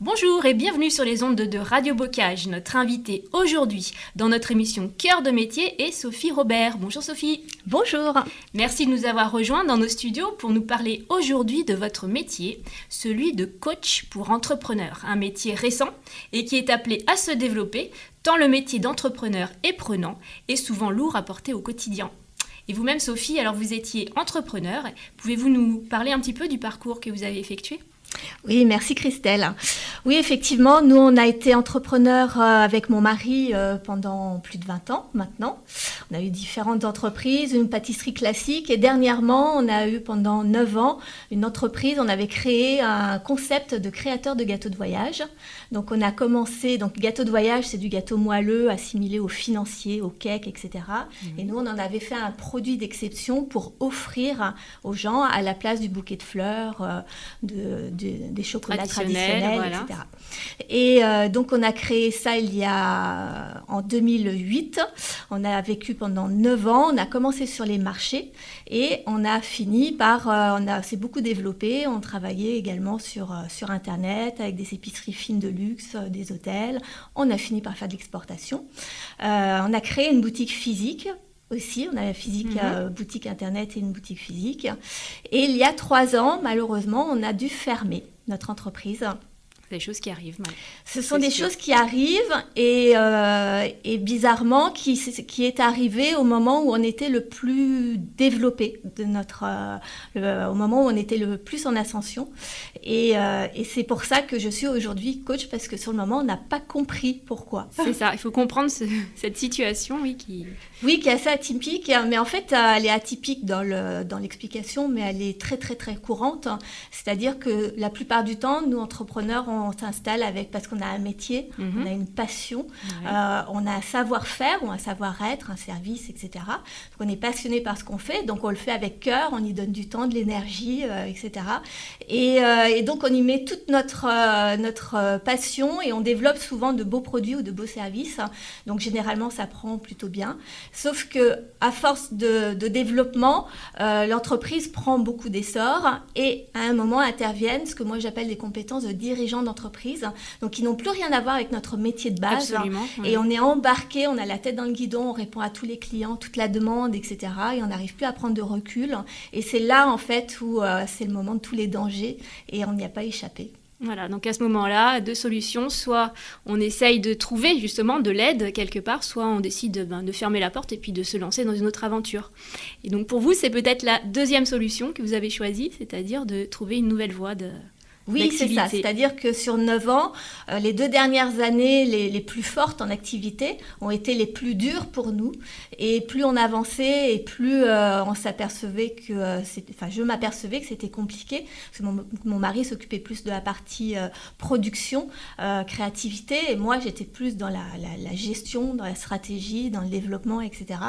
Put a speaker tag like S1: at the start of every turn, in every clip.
S1: Bonjour et bienvenue sur les ondes de Radio Bocage. Notre invitée aujourd'hui dans notre émission Cœur de métier est Sophie Robert. Bonjour Sophie.
S2: Bonjour.
S1: Merci de nous avoir rejoints dans nos studios pour nous parler aujourd'hui de votre métier, celui de coach pour entrepreneurs, un métier récent et qui est appelé à se développer tant le métier d'entrepreneur est prenant et souvent lourd à porter au quotidien. Et vous-même Sophie, alors vous étiez entrepreneur, pouvez-vous nous parler un petit peu du parcours que vous avez effectué?
S2: Oui, merci Christelle. Oui, effectivement, nous, on a été entrepreneurs euh, avec mon mari euh, pendant plus de 20 ans maintenant. On a eu différentes entreprises, une pâtisserie classique et dernièrement, on a eu pendant 9 ans une entreprise, on avait créé un concept de créateur de gâteaux de voyage. Donc on a commencé, donc gâteau de voyage, c'est du gâteau moelleux assimilé au financier, au cake, etc. Et nous, on en avait fait un produit d'exception pour offrir aux gens à la place du bouquet de fleurs, euh, de des chocolats traditionnels, etc. Et euh, donc on a créé ça il y a en 2008. On a vécu pendant 9 ans. On a commencé sur les marchés et on a fini par, euh, on a s'est beaucoup développé. On travaillait également sur euh, sur internet avec des épiceries fines de luxe, des hôtels. On a fini par faire de l'exportation. on a créé une boutique physique aussi. On a la physique, mhm. euh, boutique internet et une boutique physique. Et il y a trois ans, malheureusement, on a dû fermer notre entreprise
S1: des choses qui arrivent.
S2: Ce sont des choses qui arrivent et, euh, et bizarrement qui, qui est arrivé au moment où on était le plus développé de notre, euh, au moment où on était le plus en ascension. Et, euh, et c'est pour ça que je suis aujourd'hui coach parce que sur le moment on n'a pas compris pourquoi.
S1: C'est ça, il faut comprendre cette situation, oui, qui.
S2: Oui, qui est assez atypique, mais en fait elle est atypique dans le dans l'explication, mais elle est très très très courante. C'est-à-dire que la plupart du temps, nous entrepreneurs, on s'installe avec parce qu'on a un métier, on a mhm. une passion, euh, on a un savoir-faire ou un savoir-être, un service, etc. Donc on est passionné par ce qu'on fait, donc on le fait avec cœur, on y donne du temps, de l'énergie, euh, etc. Euh, et, donc on y met toute notre, notre passion et on développe souvent de beaux produits ou de beaux services. Donc généralement ça prend plutôt bien. Sauf que à force de, de développement, l'entreprise prend beaucoup d'essor et à un moment interviennent ce que moi j'appelle des compétences de dirigeant d'entreprise, donc qui n'ont plus rien à voir avec notre métier de base. Et on est embarqué, on a la tête dans le guidon, on répond à tous les clients, toute la demande, etc. Et on n'arrive plus à prendre de recul. Et c'est là, en fait, où euh, c'est le moment de tous les dangers et on n'y a pas échappé.
S1: Voilà, donc à ce moment-là, deux solutions. Soit on essaye de trouver justement de l'aide quelque part, soit on décide ben, de fermer la porte et puis de se lancer dans une autre aventure. Et donc pour vous, c'est peut-être la deuxième solution que vous avez choisie, c'est-à-dire de trouver une nouvelle voie de,
S2: oui, c'est ça. C'est-à-dire que sur 9 ans, euh, les deux dernières années les, les, plus fortes en activité ont été les plus dures pour nous. Et plus on avançait et plus euh, on s'apercevait que euh, enfin, je m'apercevais que c'était compliqué. Parce que mon, mon mari s'occupait plus de la partie production, créativité, et moi j'étais plus dans la, la, la, gestion, dans la stratégie, dans le développement, etc.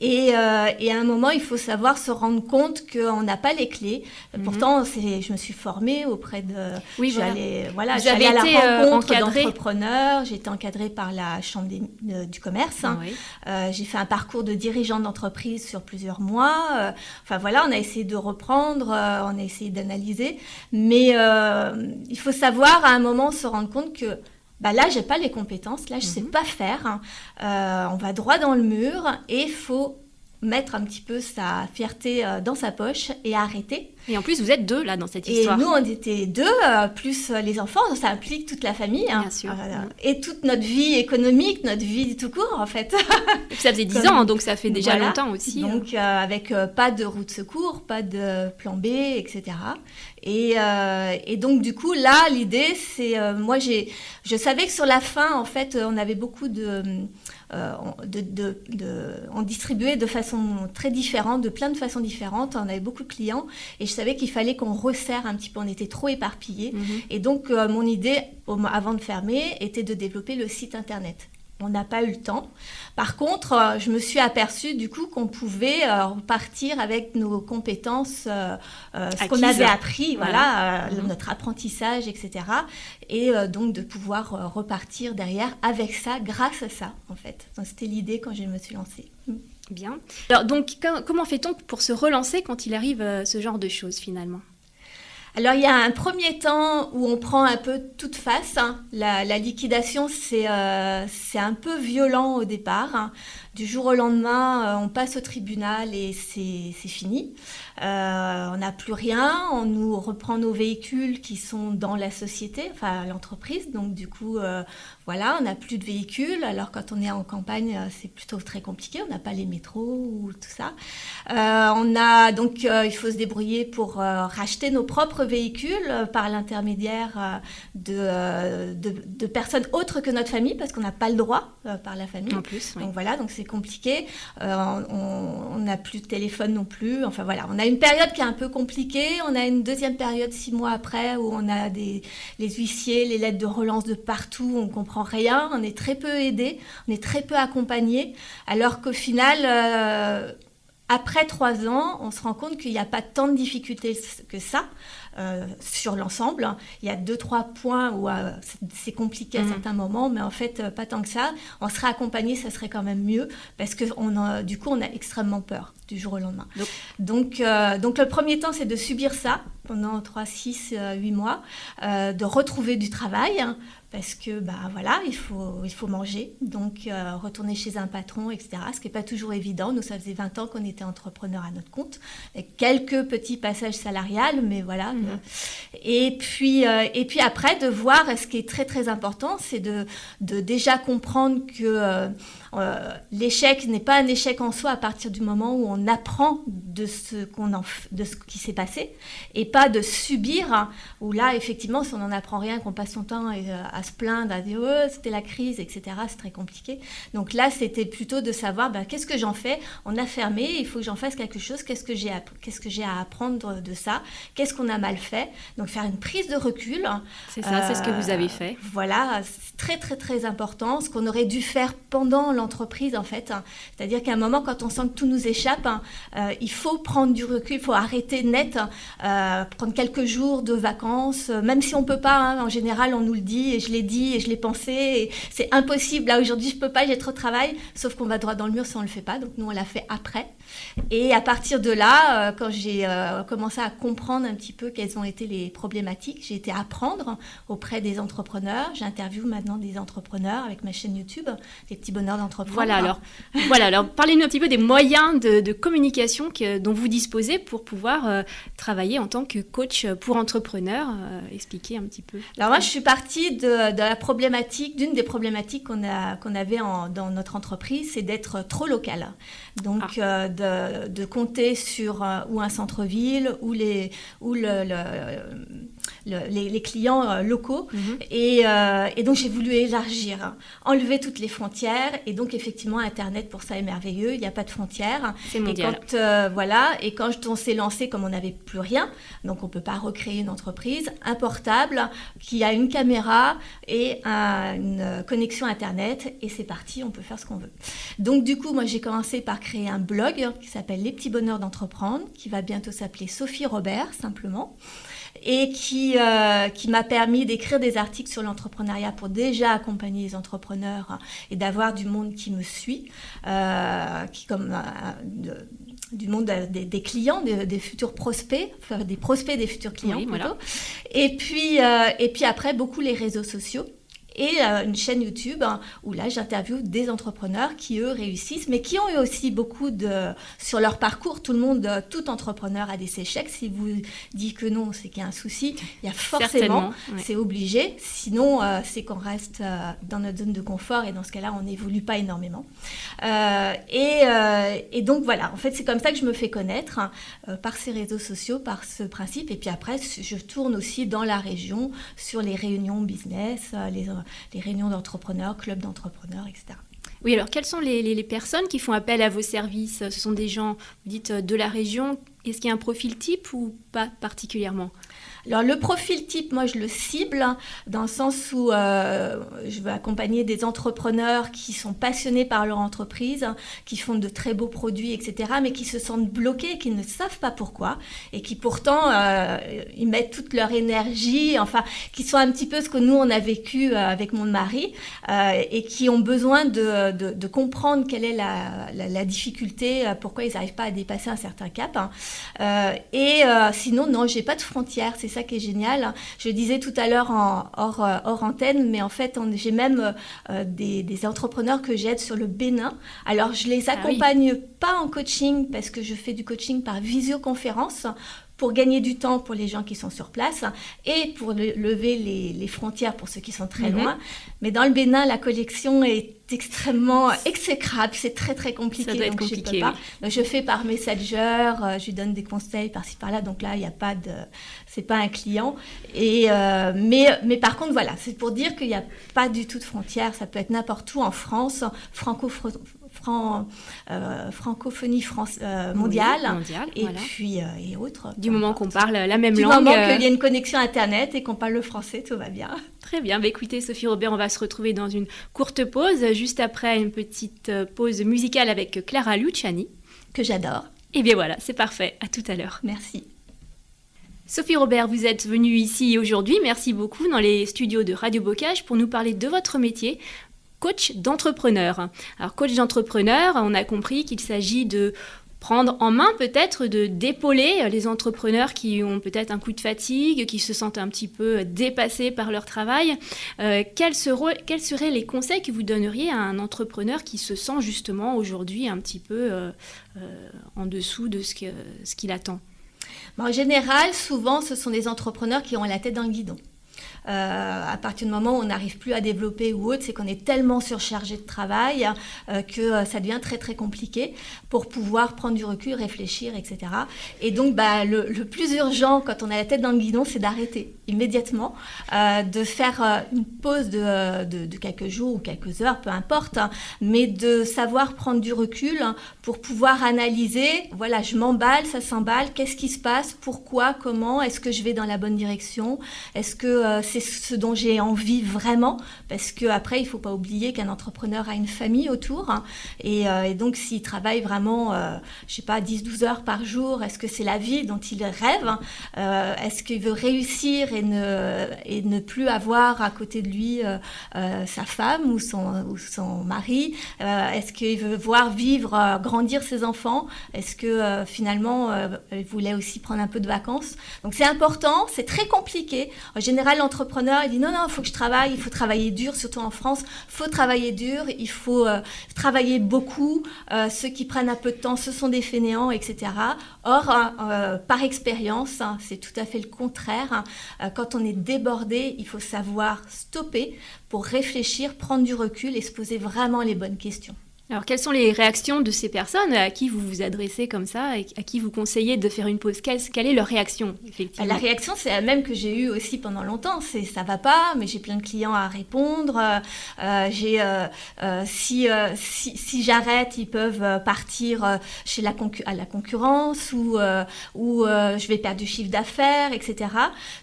S2: Et, et, à un moment, il faut savoir se rendre compte qu'on n'a pas les clés. Mhm. Pourtant, je me suis formée auprès de oui, j'allais voilà, j'allais à la euh, rencontre d'entrepreneurs. J'ai été encadrée par la chambre du commerce. Euh, j'ai fait un parcours de dirigeant d'entreprise sur plusieurs mois. Euh, enfin voilà, on a essayé de reprendre, on a essayé d'analyser, mais il faut savoir à un moment se rendre compte que bah là, j'ai pas les compétences, là, je sais mhm. pas faire. on va droit dans le mur et il faut mettre un petit peu sa fierté dans sa poche et arrêter
S1: et en plus, vous êtes deux là dans cette histoire.
S2: Et nous, on était deux, euh, plus euh, les enfants, ça implique toute la famille. Hein.
S1: Bien sûr.
S2: Euh, et toute notre vie économique, notre vie tout court en fait.
S1: Et ça faisait dix ans, donc ça fait déjà longtemps aussi.
S2: Donc avec pas de route de secours, pas de plan B, etc. Et, et donc du coup, là, l'idée, c'est, moi, j'ai, je savais que sur la fin, en fait, on avait beaucoup de, de, de, de, on distribuait de façon très différente, de plein de façons différentes. On avait beaucoup de clients et je savais qu'il fallait qu'on resserre un petit peu, on était trop éparpillés. Mhm. Et donc, euh, mon idée, avant de fermer, était de développer le site internet. On n'a pas eu le temps. Par contre, euh, je me suis aperçue du coup qu'on pouvait euh, repartir avec nos compétences, ce qu'on avait appris, voilà, mhm. notre apprentissage, etc. Et donc de pouvoir repartir derrière avec ça, grâce à ça, en fait. C'était l'idée quand je me suis lancée.
S1: Bien. Alors donc comment fait-on pour se relancer quand il arrive euh, ce genre de choses finalement?
S2: Alors il y a un premier temps où on prend un peu toute face. Hein. La, liquidation, c'est euh, un peu violent au départ. Hein. Du jour au lendemain, euh, on passe au tribunal et c'est fini. Euh, on n'a plus rien, on nous reprend nos véhicules qui sont dans la société, enfin l'entreprise. Donc du coup, euh, voilà, on n'a plus de véhicules. Alors quand on est en campagne, c'est plutôt très compliqué. On n'a pas les métros ou tout ça. on a donc il faut se débrouiller pour racheter nos propres véhicules par l'intermédiaire de, de, personnes autres que notre famille parce qu'on n'a pas le droit par la famille.
S1: En plus.
S2: Donc voilà, donc c'est compliqué. Euh, on n'a plus de téléphone non plus. Enfin voilà, on a une période qui est un peu compliquée. On a une deuxième période six mois après où on a des, les huissiers, les lettres de relance de partout. On comprend rien. On est très peu aidé. On est très peu accompagné. Alors qu'au final, euh, après trois ans, on se rend compte qu'il n'y a pas tant de difficultés que ça. Euh, sur l'ensemble. Il y a deux, trois points où euh, c'est compliqué à mhm. certains moments, mais en fait, euh, pas tant que ça. On serait accompagné, ça serait quand même mieux, parce que on du coup, on a extrêmement peur du jour au lendemain. Donc, donc, le premier temps, c'est de subir ça pendant 3, 6, 8 mois, de retrouver du travail, hein, parce que bah voilà, il faut, il faut manger, donc retourner chez un patron, etc. Ce qui n'est pas toujours évident. Nous, ça faisait 20 ans qu'on était entrepreneur à notre compte, avec quelques petits passages salariales, mais voilà, Mhm. Et, puis, euh, et puis après, de voir, ce qui est très très important, c'est de, de déjà comprendre que euh, euh, l'échec n'est pas un échec en soi à partir du moment où on apprend de ce, qu'on de ce qui s'est passé et pas de subir, hein, où là, effectivement, si on n'en apprend rien, qu'on passe son temps à se plaindre, à dire oh, c'était la crise, etc., c'est très compliqué. Donc là, c'était plutôt de savoir ben, qu'est-ce que j'en fais? On a fermé, il faut que j'en fasse quelque chose, qu'est-ce que j'ai à, qu'est-ce que j'ai à apprendre de ça? Qu'est-ce qu'on a mal fait? Donc faire une prise de recul.
S1: C'est ça, c'est ce que vous avez fait.
S2: Euh, voilà, c'est très très très important. Ce qu'on aurait dû faire pendant l'entreprise en fait. C'est-à-dire qu'à un moment, quand on sent que tout nous échappe, euh, il faut prendre du recul, il faut arrêter net, euh, prendre quelques jours de vacances, même si on peut pas. Hein. en général, on nous le dit et je l'ai dit et je l'ai pensé. C'est impossible. Là aujourd'hui, je peux pas, j'ai trop de travail. Sauf qu'on va droit dans le mur si on le fait pas. Donc nous, on l'a fait après. Et à partir de là, quand j'ai commencé à comprendre un petit peu quelles ont été les problématiques. J'ai été apprendre auprès des entrepreneurs. J'interviewe maintenant des entrepreneurs avec ma chaîne YouTube, des petits bonheurs d'entrepreneurs.
S1: Voilà, alors, voilà, alors parlez-nous un petit peu des moyens de, communication que, dont vous disposez pour pouvoir euh, travailler en tant que coach pour entrepreneurs. Euh, expliquez un petit peu.
S2: Alors moi, je suis partie de, la problématique, d'une des problématiques qu'on qu'on avait dans notre entreprise, c'est d'être trop local. Donc ah. euh, de, de, compter sur ou un centre-ville ou, les, ou le les, clients euh, locaux. Mhm. Euh, et, donc j'ai voulu élargir, hein. enlever toutes les frontières. Et donc effectivement, Internet pour ça est merveilleux. Il n'y a pas de frontières.
S1: C'est mondial.
S2: Et quand, euh, voilà. Et quand on s'est lancé, comme on n'avait plus rien, donc on peut pas recréer une entreprise, un portable qui a une caméra et une connexion Internet. Et c'est parti, on peut faire ce qu'on veut. Donc du coup, moi j'ai commencé par créer un blog qui s'appelle Les petits bonheurs d'entreprendre, qui va bientôt s'appeler Sophie Robert simplement et qui, euh, qui m'a permis d'écrire des articles sur l'entrepreneuriat pour déjà accompagner les entrepreneurs et d'avoir du monde qui me suit, euh, qui comme euh, du monde des, clients, des, futurs prospects, enfin, des prospects des futurs clients plutôt. Et puis et puis après beaucoup les réseaux sociaux et euh, une chaîne YouTube hein, où là j'interviewe des entrepreneurs qui eux réussissent, mais qui ont eu aussi beaucoup de sur leur parcours. Tout le monde, euh, tout entrepreneur a des échecs. Si vous dites que non, c'est qu'il y a un souci. Il y a forcément, c'est obligé. Sinon, euh, c'est qu'on reste dans notre zone de confort et dans ce cas-là, on n'évolue pas énormément. Et, et, donc voilà, en fait, c'est comme ça que je me fais connaître hein, par ces réseaux sociaux, par ce principe. Et puis après, je tourne aussi dans la région sur les réunions business, les les réunions d'entrepreneurs, clubs d'entrepreneurs, etc.
S1: Oui, alors quelles sont les, personnes qui font appel à vos services? Ce sont des gens, vous dites, de la région. Est-ce qu'il y a un profil type ou pas particulièrement?
S2: Alors le profil type, moi je le cible dans le sens où euh, je veux accompagner des entrepreneurs qui sont passionnés par leur entreprise, qui font de très beaux produits, etc., mais qui se sentent bloqués, qui ne savent pas pourquoi, et qui pourtant euh, ils mettent toute leur énergie, enfin qui sont un petit peu ce que nous on a vécu euh, avec mon mari, et qui ont besoin de, de, comprendre quelle est la, la, difficulté, pourquoi ils n'arrivent pas à dépasser un certain cap. Hein. et sinon non, j'ai pas de frontières, ça qui est génial. Je disais tout à l'heure en hors, hors, antenne, mais en fait, j'ai même des, des, entrepreneurs que j'aide sur le Bénin. Alors, je les ah accompagne pas en coaching parce que je fais du coaching par visioconférence pour gagner du temps pour les gens qui sont sur place et pour lever les, frontières pour ceux qui sont très mhm. loin. Mais dans le Bénin, la collection est extrêmement exécrable, c'est très très compliqué.
S1: Ça doit être compliqué.
S2: Je, donc, je fais par messenger, euh, je lui donne des conseils par-ci par-là. Donc là, il n'y a pas de, c'est pas un client. Et euh, mais mais par contre, voilà, c'est pour dire qu'il n'y a pas du tout de frontières. Ça peut être n'importe où en France, franco euh, francophonie France, euh, mondiale, et puis euh, et autres.
S1: Du moment qu'on parle la même
S2: langue.
S1: Du
S2: moment qu'il y a une connexion internet et qu'on parle le français, tout va bien.
S1: Très bien. Bah, écoutez, Sophie Robert, on va se retrouver dans une courte pause, juste après une petite pause musicale avec Clara Luciani.
S2: Que j'adore.
S1: Et bien voilà, c'est parfait. À tout à l'heure.
S2: Merci.
S1: Sophie Robert, vous êtes venue ici aujourd'hui, merci beaucoup, dans les studios de Radio Bocage pour nous parler de votre métier, coach d'entrepreneur. Alors coach d'entrepreneur, on a compris qu'il s'agit de prendre en main peut-être de d'épauler les entrepreneurs qui ont peut-être un coup de fatigue, qui se sentent un petit peu dépassés par leur travail. Euh, quels, seraient, les conseils que vous donneriez à un entrepreneur qui se sent justement aujourd'hui un petit peu euh, euh, en dessous de ce qu'il attend?
S2: En général, souvent, ce sont des entrepreneurs qui ont la tête dans le guidon. Euh, à partir du moment où on n'arrive plus à développer ou autre, c'est qu'on est tellement surchargé de travail euh, que euh, ça devient très très compliqué pour pouvoir prendre du recul, réfléchir, etc. Et donc bah, le, plus urgent quand on a la tête dans le guidon, c'est d'arrêter immédiatement, de faire une pause de, de, quelques jours ou quelques heures, peu importe, hein, mais de savoir prendre du recul pour pouvoir analyser, voilà, je m'emballe, ça s'emballe, qu'est-ce qui se passe, pourquoi, comment, est-ce que je vais dans la bonne direction, est-ce que c'est ce dont j'ai envie vraiment, parce qu'après, il ne faut pas oublier qu'un entrepreneur a une famille autour. Hein. Euh, et, donc, s'il travaille vraiment, euh, je sais pas, 10-12 heures par jour, est-ce que c'est la vie dont il rêve hein? euh, Est-ce qu'il veut réussir et ne, et ne plus avoir à côté de lui sa femme ou son, ou son mari Est-ce qu'il veut voir vivre, grandir ses enfants Est-ce que finalement, il voulait aussi prendre un peu de vacances Donc, c'est important, c'est très compliqué. En général, l'entrepreneur il dit non, non, il faut que je travaille, il faut travailler dur, surtout en France, il faut travailler dur, il faut euh, travailler beaucoup. Euh, ceux qui prennent un peu de temps, ce sont des fainéants, etc. Or, euh, par expérience, hein, c'est tout à fait le contraire. Hein. quand on est débordé, il faut savoir stopper pour réfléchir, prendre du recul et se poser vraiment les bonnes questions.
S1: Alors, quelles sont les réactions de ces personnes à qui vous vous adressez comme ça et à qui vous conseillez de faire une pause? Quelle, est leur réaction
S2: La réaction, c'est la même que j'ai eue aussi pendant longtemps. C'est ça va pas, mais j'ai plein de clients à répondre. Euh, j'ai euh, euh, si, si, si j'arrête, ils peuvent partir chez la à la concurrence ou ou je vais perdre du chiffre d'affaires, etc.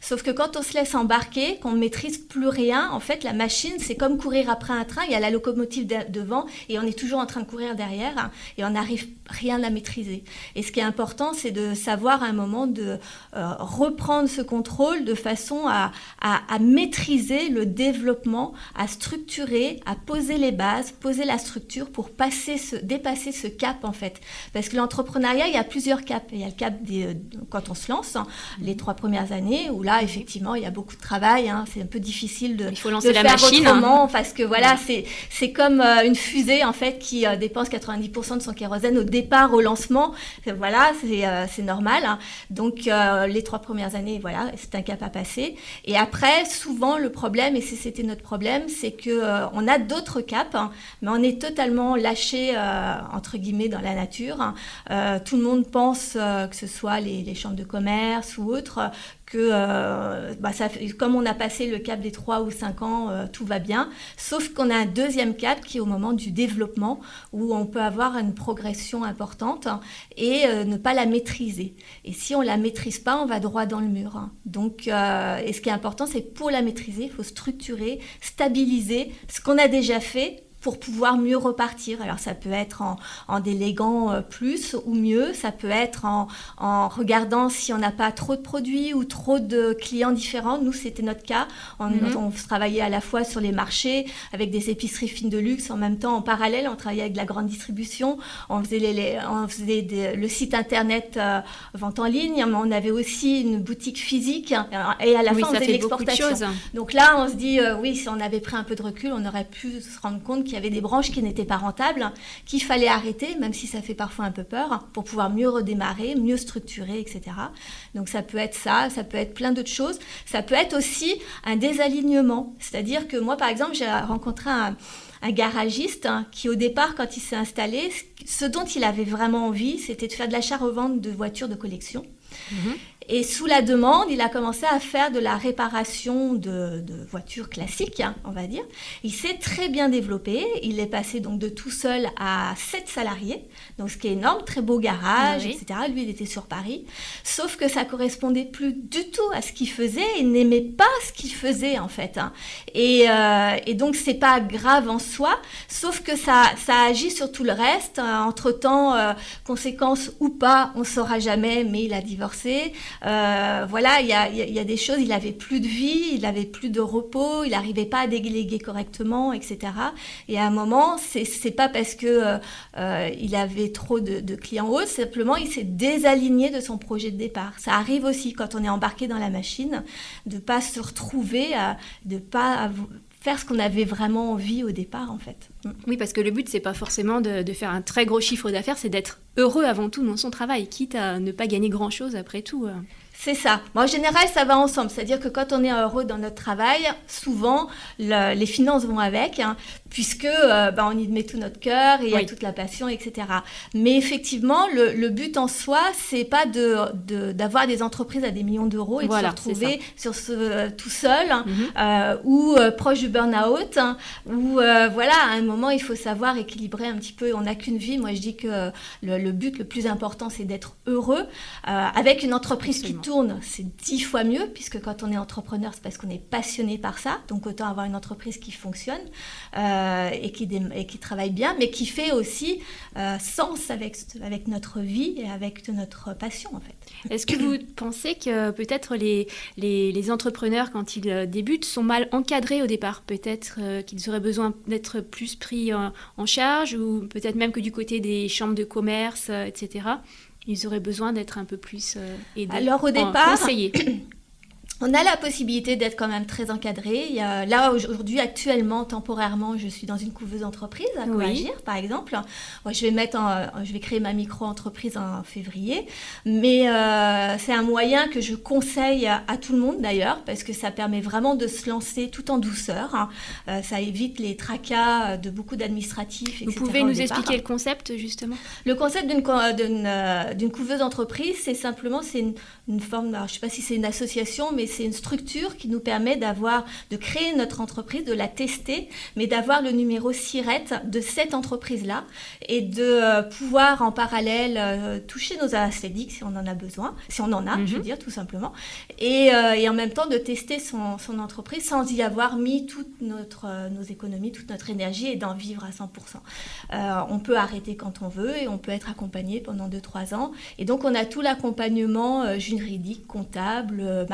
S2: Sauf que quand on se laisse embarquer, qu'on ne maîtrise plus rien, en fait, la machine, c'est comme courir après un train. Il y a la locomotive devant et on est toujours en train de courir derrière hein, et on n'arrive rien à maîtriser. Et ce qui est important, c'est de savoir à un moment de euh, reprendre ce contrôle de façon à, à, maîtriser le développement, à structurer, à poser les bases, poser la structure pour passer ce, dépasser ce cap en fait. Parce que l'entrepreneuriat, il y a plusieurs caps. Il y a le cap des, euh, quand on se lance, hein, les trois premières années, où là, effectivement, il y a beaucoup de travail. Hein, c'est un peu difficile de,
S1: il faut lancer
S2: la
S1: faire machine,
S2: autrement, parce que voilà, c'est comme euh, une fusée en fait qui euh, dépense 90% de son kérosène au départ, au lancement. Voilà, c'est euh, normal. Hein. Donc, euh, les trois premières années, voilà, c'est un cap à passer. Et après, souvent, le problème, et c'était notre problème, c'est que on a d'autres caps, hein, mais on est totalement lâché, entre guillemets, dans la nature. Hein. tout le monde pense que ce soit les, les chambres de commerce ou autres, que euh, bah, comme on a passé le cap des 3 ou 5 ans, euh, tout va bien. Sauf qu'on a un deuxième cap qui est au moment du développement, où on peut avoir une progression importante et euh, ne pas la maîtriser. Et si on la maîtrise pas, on va droit dans le mur. Donc, et ce qui est important, c'est pour la maîtriser, il faut structurer, stabiliser ce qu'on a déjà fait pour pouvoir mieux repartir. Alors ça peut être en, en déléguant euh, plus ou mieux, ça peut être en, en regardant si on n'a pas trop de produits ou trop de clients différents. Nous, c'était notre cas. On,
S1: Mhm.
S2: on travaillait à la fois sur les marchés avec des épiceries fines de luxe, en même temps en parallèle, on travaillait avec la grande distribution, on faisait, les, les- on faisait des- le site internet euh, vente en ligne, mais on avait aussi une boutique physique hein, et à la
S1: oui,
S2: fin on faisait l'exportation. Donc là, on se dit, euh, oui, si on avait pris un peu de recul, on aurait pu se rendre compte qu'il y avait des branches qui n'étaient pas rentables, qu'il fallait arrêter, même si ça fait parfois un peu peur, pour pouvoir mieux redémarrer, mieux structurer, etc. Donc ça peut être ça, ça peut être plein d'autres choses. Ça peut être aussi un désalignement. C'est-à-dire que moi, par exemple, j'ai rencontré un, garagiste hein, qui, au départ, quand il s'est installé, ce dont il avait vraiment envie, c'était de faire de l'achat-revente de voitures de collection.
S1: Mhm.
S2: Et sous la demande, il a commencé à faire de la réparation de, de voitures classiques, hein, on va dire. Il s'est très bien développé. Il est passé donc de tout seul à 7 salariés, donc ce qui est énorme, très beau garage,
S1: oui.
S2: etc. Lui, il était sur Paris. Sauf que ça correspondait plus du tout à ce qu'il faisait. Il n'aimait pas ce qu'il faisait en fait. hein. Et, euh, et donc c'est pas grave en soi, sauf que ça, ça agit sur tout le reste. entre temps, conséquences ou pas, on saura jamais. Mais il a divorcé. Euh, voilà, il y a, des choses. Il avait plus de vie, il avait plus de repos, il n'arrivait pas à déléguer correctement, etc. Et à un moment, c'est pas parce que euh, euh, il avait trop de, clients hauts, simplement il s'est désaligné de son projet de départ. Ça arrive aussi quand on est embarqué dans la machine, de pas se retrouver, à, de pas av- faire ce qu'on avait vraiment envie au départ, en fait. Mm.
S1: Oui, parce que le but, c'est pas forcément de, de faire un très gros chiffre d'affaires, c'est d'être heureux avant tout dans son travail, quitte à ne pas gagner grand-chose après tout. euh.
S2: C'est ça. Moi, en général, ça va ensemble. C'est-à-dire que quand on est heureux dans notre travail, souvent, le- les finances vont avec, hein, puisque euh, bah, on y met tout notre cœur et il y a
S1: Oui.
S2: toute la passion, etc. Mais effectivement, le, le but en soi, c'est pas de de- d'avoir des entreprises à des millions d'euros et
S1: Voilà,
S2: de se retrouver sur ce, euh, tout seul hein,
S1: Mhm.
S2: euh, ou euh, proche du burn-out, hein, ou euh, voilà, à un moment, il faut savoir équilibrer un petit peu. On n'a qu'une vie. Moi, je dis que le, le but le plus important, c'est d'être heureux avec une entreprise
S1: Absolument.
S2: qui tourne. C'est dix fois mieux, puisque quand on est entrepreneur, c'est parce qu'on est passionné par ça. Donc, autant avoir une entreprise qui fonctionne euh, et, qui dé- et qui travaille bien, mais qui fait aussi euh, sens avec, avec notre vie et avec notre passion, en fait.
S1: Est-ce que vous pensez que peut-être les, les, les entrepreneurs, quand ils euh, débutent, sont mal encadrés au départ? Peut-être euh, qu'ils auraient besoin d'être plus pris en, en charge, ou peut-être même que du côté des chambres de commerce, euh, etc., ils auraient besoin d'être un peu plus euh, aidés.
S2: Alors, au départ,
S1: conseillés.
S2: On a la possibilité d'être quand même très encadré. Il y a, là, aujourd'hui, actuellement, temporairement, je suis dans une couveuse entreprise à
S1: Oui.
S2: Coagir, par exemple. Moi, je vais mettre en- je vais créer ma micro-entreprise en février. Mais euh, c'est un moyen que je conseille à, tout le monde, d'ailleurs, parce que ça permet vraiment de se lancer tout en douceur. hein. Euh, ça évite les tracas de beaucoup d'administratifs,
S1: Vous pouvez nous
S2: départ.
S1: expliquer le concept, justement?
S2: Le concept d'une co- d'une, euh, d'une couveuse d'entreprise, c'est simplement c'est une, une forme, alors, je ne sais pas si c'est une association, mais c'est une structure qui nous permet d'avoir, de créer notre entreprise, de la tester, mais d'avoir le numéro SIRET de cette entreprise-là et de euh, pouvoir en parallèle euh, toucher nos ASFEDIC si on en a besoin, si on en a, je veux
S1: Mhm.
S2: dire tout simplement, et, euh, et en même temps de tester son, son entreprise sans y avoir mis toutes notre, nos économies, toute notre énergie et d'en vivre à 100%. Euh, on peut arrêter quand on veut et on peut être accompagné pendant 2-3 ans. Et donc, on a tout l'accompagnement juridique, comptable, euh,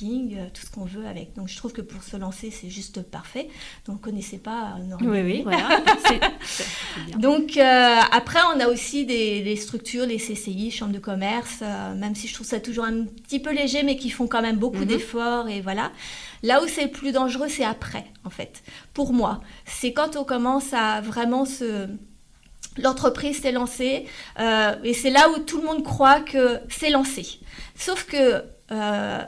S2: marketing, euh, tout ce qu'on veut avec. Donc, je trouve que pour se lancer, c'est juste parfait. Donc, connaissez pas euh,
S1: Oui,
S2: Nordea.
S1: oui, voilà. Bien.
S2: Donc euh, après, on a aussi des, des structures, les CCI, chambres de commerce, même si je trouve ça toujours un petit peu léger, mais qui font quand même beaucoup
S1: Mhm.
S2: d'efforts et voilà. Là où c'est le plus dangereux, c'est après, en fait. Pour moi, c'est quand on commence à vraiment se L'entreprise s'est lancée euh, et c'est là où tout le monde croit que c'est lancé. Sauf que euh,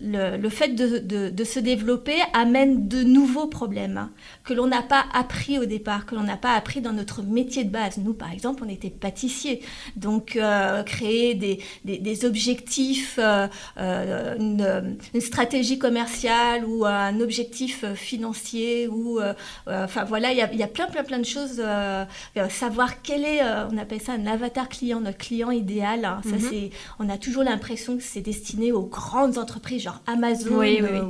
S2: le, le fait de, de- de se développer amène de nouveaux problèmes hein, que l'on n'a pas appris au départ, que l'on n'a pas appris dans notre métier de base. Nous, par exemple, on était pâtissiers. Donc, euh, créer des, des- des objectifs, euh, euh, une, une stratégie commerciale ou un objectif financier, ou, enfin voilà, il y a, il y a plein, plein, plein de choses. savoir quel est, on appelle ça un avatar client, notre client idéal. hein. Ça,
S1: Mhm.
S2: c'est, on a toujours l'impression que c'est destiné aux grandes entreprises entreprises genre Amazon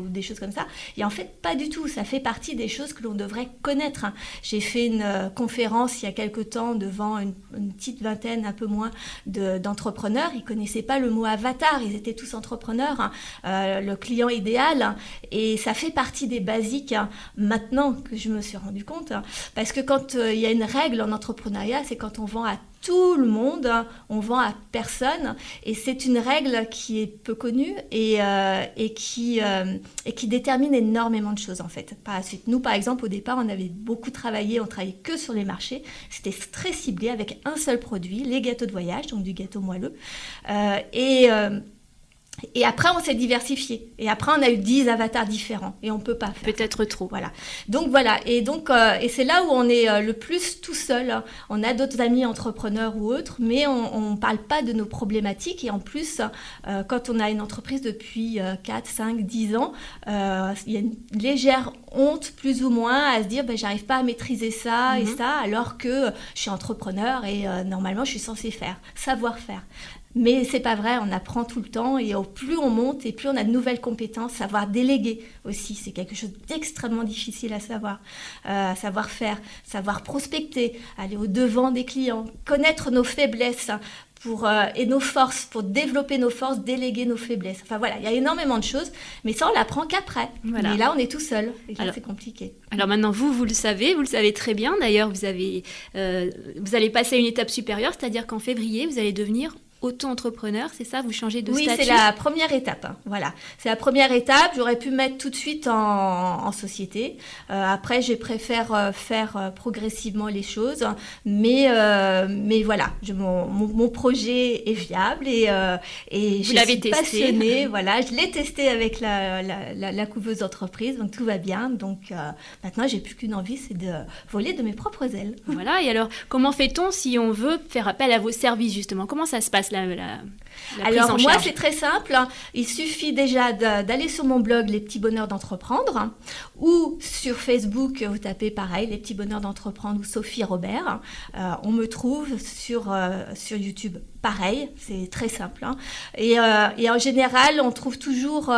S2: ou des choses comme ça. Et en fait, pas du tout. Ça fait partie des choses que l'on devrait connaître. Hein. J'ai fait une conférence il y a quelque temps devant une, petite vingtaine, un peu moins, d'entrepreneurs. ils connaissaient pas le mot avatar. Ils étaient tous entrepreneurs. Hein. le client idéal. Et ça fait partie des basiques maintenant que je me suis rendu compte. Parce que quand il y a une règle en entrepreneuriat, c'est quand on vend à tout le monde, on vend à personne. Et c'est une règle qui est peu connue et, euh, euh, qui détermine énormément de choses en fait. Par suite, nous par exemple, au départ, on avait beaucoup travaillé, on travaillait que sur les marchés. C'était très ciblé avec un seul produit, les gâteaux de voyage, donc du gâteau moelleux. Euh, et et après, on s'est diversifié. Et après, on a eu 10 avatars différents. Et on ne peut pas faire.
S1: Peut-être trop.
S2: Voilà. Donc voilà. Et donc, euh, et c'est là où on est euh, le plus tout seul. On a d'autres amis entrepreneurs ou autres, mais on ne parle pas de nos problématiques. Et en plus, euh, quand on a une entreprise depuis 4, 5, 10 ans, il y a une légère honte, plus ou moins, à se dire, ben, j'arrive pas à maîtriser ça et mhm. ça, alors que je suis entrepreneur et normalement, je suis censée faire, savoir faire. Mais c'est pas vrai, on apprend tout le temps et au plus on monte et plus on a de nouvelles compétences, savoir déléguer aussi, c'est quelque chose d'extrêmement difficile à savoir, euh, savoir faire, savoir prospecter, aller au devant des clients, connaître nos faiblesses pour, euh, et nos forces, pour développer nos forces, déléguer nos faiblesses. Enfin voilà, il y a énormément de choses, mais ça on l'apprend qu'après. Voilà. Et là on est tout seul, et là c'est compliqué.
S1: Alors maintenant vous, vous le savez, vous le savez très bien. D'ailleurs vous avez, euh, vous allez passer à une étape supérieure, c'est-à-dire qu'en février vous allez devenir auto-entrepreneur, c'est ça Vous changez de
S2: oui,
S1: statut
S2: Oui, c'est la première étape. Hein. Voilà, c'est la première étape. J'aurais pu mettre tout de suite en, société. Euh, après, je préfère euh, faire euh, progressivement les choses. Mais, mais voilà, je, mon, mon, projet est viable et, et je suis passionnée. voilà, je l'ai testé avec la, la, la, couveuse d'entreprise, donc tout va bien. Donc maintenant, j'ai plus qu'une envie, c'est de voler de mes propres ailes.
S1: Voilà, et alors, comment fait-on si on veut faire appel à vos services, justement? Comment ça se passe?
S2: Alors moi c'est très simple, il suffit déjà d'aller sur mon blog Les petits bonheurs d'entreprendre ou sur Facebook vous tapez pareil Les petits bonheurs d'entreprendre ou Sophie Robert. Euh, on me trouve sur, euh, sur YouTube pareil, c'est très simple. Hein. Et, euh, et, en général on trouve toujours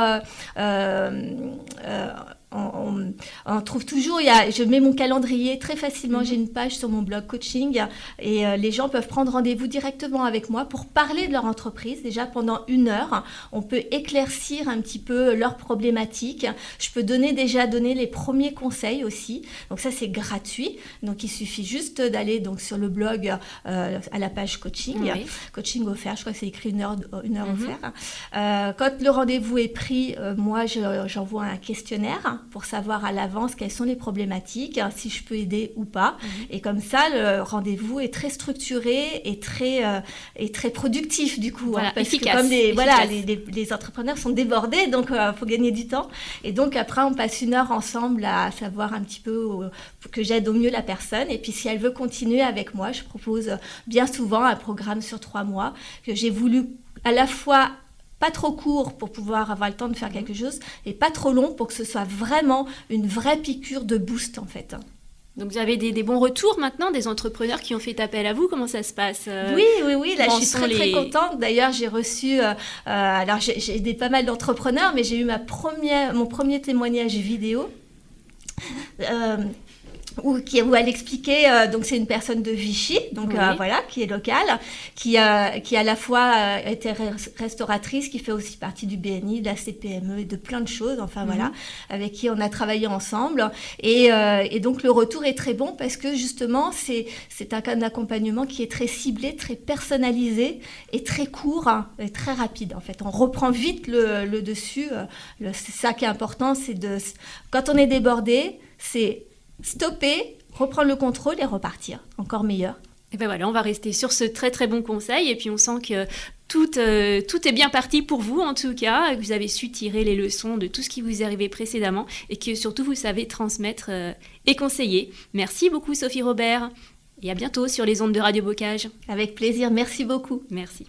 S2: on, trouve toujours, il y a, je mets mon calendrier très facilement, j'ai une page sur mon blog coaching et euh, les gens peuvent prendre rendez-vous directement avec moi pour parler de leur entreprise. Déjà pendant une heure, on peut éclaircir un petit peu leurs problématiques. Je peux donner déjà donner les premiers conseils aussi. Donc ça c'est gratuit. Donc il suffit juste d'aller donc sur le blog euh, à la page coaching, coaching offert. Je crois que c'est écrit une heure, une heure mhm. offert. Euh, quand le rendez-vous est pris, moi j'envoie un questionnaire pour savoir à l'avance quelles sont les problématiques, hein, si je peux aider ou pas. Mhm. Et comme ça, le rendez-vous est très structuré et très, euh, et très productif du coup.
S1: Hein, parce que
S2: comme les, voilà, les, entrepreneurs sont débordés, donc il euh, faut gagner du temps. Et donc après, on passe une heure ensemble à savoir un petit peu que j'aide au mieux la personne. Et puis si elle veut continuer avec moi, je propose bien souvent un programme sur trois mois que j'ai voulu à la fois pas trop court pour pouvoir avoir le temps de faire mhm. quelque chose et pas trop long pour que ce soit vraiment une vraie piqûre de boost en fait.
S1: Donc vous avez des, bons retours maintenant des entrepreneurs qui ont fait appel à vous? Comment ça se passe
S2: euh, Oui, oui, oui. Là, je suis très, très contente. D'ailleurs, j'ai reçu... Euh, euh, alors, j'ai aidé pas mal d'entrepreneurs, mais j'ai eu ma première, mon premier témoignage vidéo où, qui, où elle expliquait, euh, donc c'est une personne de Vichy, donc euh, voilà, qui est locale, qui, euh, qui à la fois était restauratrice, qui fait aussi partie du BNI, de la CPME et de plein de choses, enfin voilà, mhm. avec qui on a travaillé ensemble. Et, et, donc le retour est très bon parce que justement, c'est, c'est un cas d'accompagnement qui est très ciblé, très personnalisé et très court hein, et très rapide en fait. On reprend vite le, le dessus. c'est ça qui est important, c'est de... Quand on est débordé, c'est stopper, reprendre le contrôle et repartir. Encore meilleur.
S1: Et ben voilà, on va rester sur ce très très bon conseil et puis on sent que tout, euh, tout est bien parti pour vous en tout cas, que vous avez su tirer les leçons de tout ce qui vous est arrivé précédemment et que surtout vous savez transmettre euh, et conseiller. Merci beaucoup Sophie Robert et à bientôt sur les ondes de Radio Bocage.
S2: Avec plaisir, merci beaucoup.
S1: Merci.